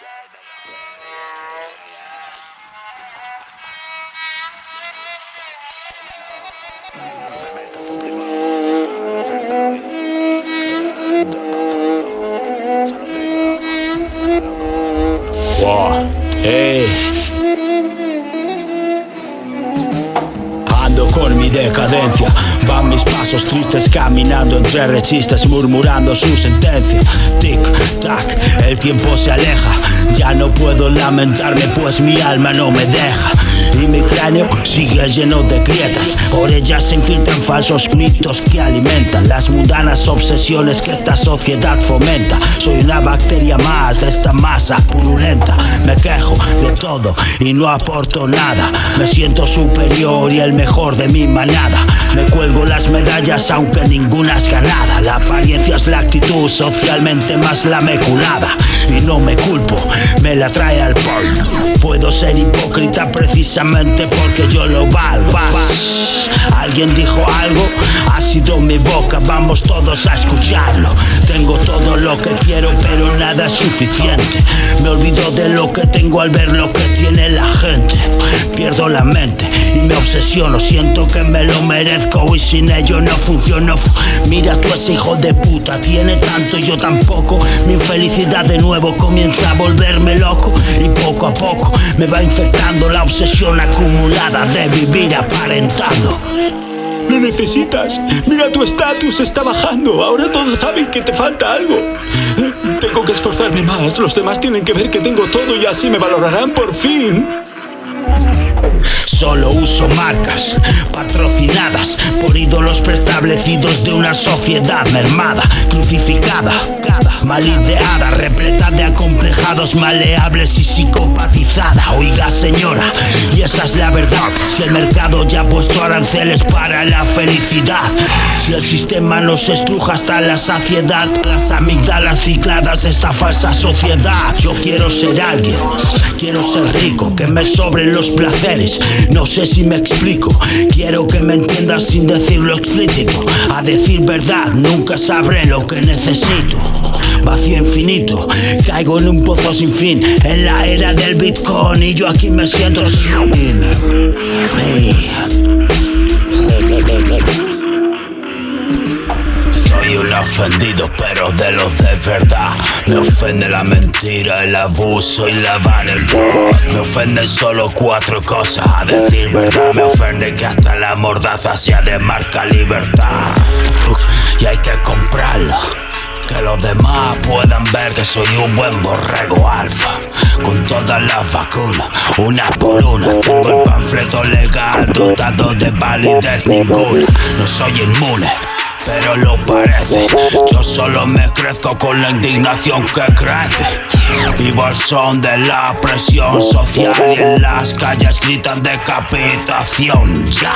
Wow. Hey. Ando con mi decadencia Van mis pasos tristes caminando entre rechistas murmurando su sentencia Tic, tac, el tiempo se aleja, ya no puedo lamentarme pues mi alma no me deja. Y mi cráneo sigue lleno de grietas, por ellas se infiltran falsos mitos que alimentan las mundanas obsesiones que esta sociedad fomenta. Soy una bacteria más de esta masa purulenta, me quejo de todo y no aporto nada. Me siento superior y el mejor de mi manada. Me cuelgo las medallas aunque ninguna es ganada. La apariencia es la actitud socialmente más lameculada. Y no me culpo, me la trae al polvo. Puedo ser hipócrita precisamente porque yo lo valgo. Alguien dijo algo, sido mi boca, vamos todos a escucharlo. Tengo todo lo que quiero, pero nada es suficiente. Me olvido de lo que tengo al ver lo que tiene la gente. Pierdo la mente y me obsesiono, siento que me lo merezco y sin ello no funciono. Mira tú ese hijo de puta, tiene tanto y yo tampoco. Mi infelicidad de nuevo comienza a volverme loco y poco a poco me va infectando la obsesión acumulada de vivir aparentando. Lo necesitas. Mira tu estatus está bajando. Ahora todos saben que te falta algo. Tengo que esforzarme más. Los demás tienen que ver que tengo todo y así me valorarán por fin. Solo uso marcas patrocinadas por ídolos preestablecidos de una sociedad mermada, crucificada, mal ideada, repleta de acomplejados, maleables y psicopatizada. Oiga, señora, y esa es la verdad. Si el mercado ya ha puesto aranceles para la felicidad, si el sistema nos estruja hasta la saciedad, las amígdalas cicladas de esta falsa sociedad. Yo quiero ser alguien, quiero ser rico, que me sobren los placeres. No sé si me explico, quiero que me entiendas sin decirlo explícito. A decir verdad, nunca sabré lo que necesito. Vacío infinito, caigo en un pozo sin fin, en la era del Bitcoin y yo aquí me siento sin. Ofendido, pero de los de verdad. Me ofende la mentira, el abuso y la vanidad. Me ofenden solo cuatro cosas, a decir verdad. Me ofende que hasta la mordaza sea de marca libertad. Y hay que comprarlo. Que los demás puedan ver que soy un buen borrego alfa Con todas las vacunas, una por una Tengo el panfleto legal dotado de validez ninguna No soy inmune pero lo parece. Yo solo me crezco con la indignación que crece. Vivo al son de la presión social y en las calles gritan decapitación. Ya.